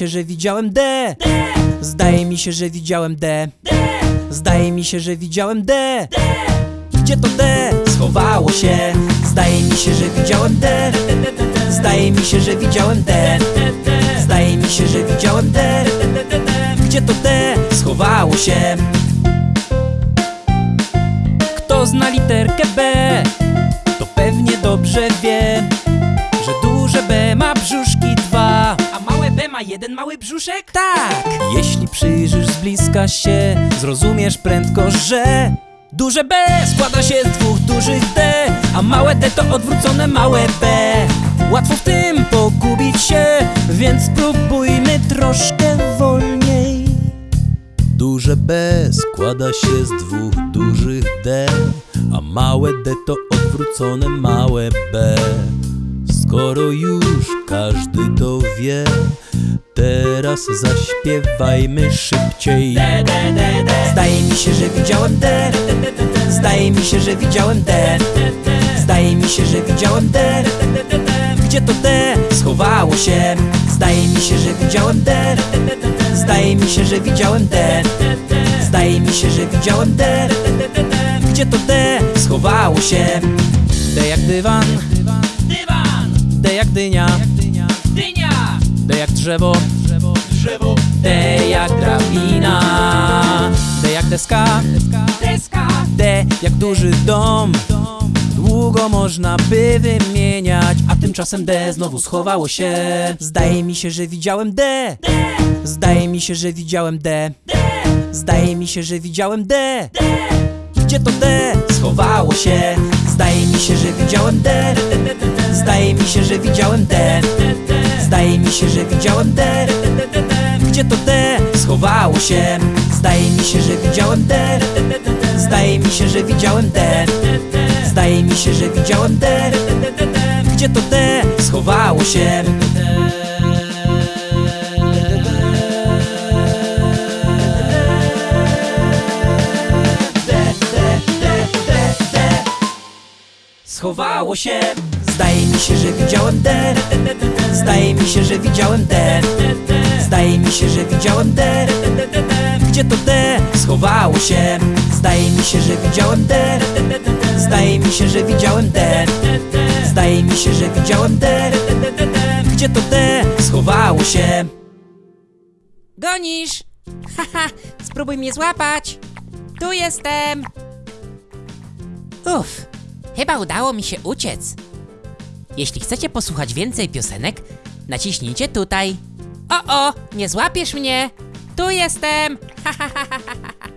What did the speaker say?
się, że widziałem D. Zdaje mi się, że widziałem D. Zdaje mi się, że widziałem D. Gdzie to D? Schowało się. Zdaje mi się, że widziałem D. Zdaje mi się, że widziałem D. Zdaje mi się, że widziałem D. Gdzie to D? Schowało się. Kto zna literkę B, to pewnie dobrze wie, że duże B ma brzuszki jeden mały brzuszek? Tak! Jeśli przyjrzysz z bliska się, zrozumiesz prędko, że duże B składa się z dwóch dużych D, a małe D to odwrócone małe B. Łatwo w tym pogubić się, więc spróbujmy troszkę wolniej. Duże B składa się z dwóch dużych D, a małe D to odwrócone małe B. Skoro już każdy to wie, teraz zaśpiewajmy szybciej. Zdaje mi się, że widziałem D. Zdaje mi się, że widziałem D. Zdaje mi się, że widziałem D. Gdzie to D? Schowało się. Zdaje mi się, że widziałem D. Zdaje mi się, że widziałem D. Zdaje mi się, że widziałem D. Gdzie to D? Schowało się. D jak dywan, D jak dynia, jak drzewo, drzewo, D jak drabina, D jak deska. deska, D jak duży dom. Długo można by wymieniać A tymczasem D znowu schowało się. Zdaje mi się, że widziałem D. Zdaje mi się, że widziałem D. Zdaje mi się, że widziałem D. Gdzie to D? Schowało się. Zdaje mi się, że widziałem D. Zdaje mi się, że widziałem D Zdaje mi się, że widziałem D Gdzie to D? Schowało się Zdaje mi się, że widziałem D Zdaje mi się, że widziałem D Zdaje mi się, że widziałem D Gdzie to D? Schowało się Schowało się. Zdaje mi się, że widziałem D Zdaje mi się, że widziałem D Zdaje mi się, że widziałem D Gdzie to D? Schowało się. Zdaje mi się, że widziałem D Zdaje mi się, że widziałem D Zdaje mi się, że widziałem D Gdzie to D? Schowało się. Gonisz? Haha, spróbuj mnie złapać. Tu jestem. Uff, chyba udało mi się uciec. Jeśli chcecie posłuchać więcej piosenek, naciśnijcie tutaj. O, o, nie złapiesz mnie. Tu jestem. Ha, ha, ha, ha, ha.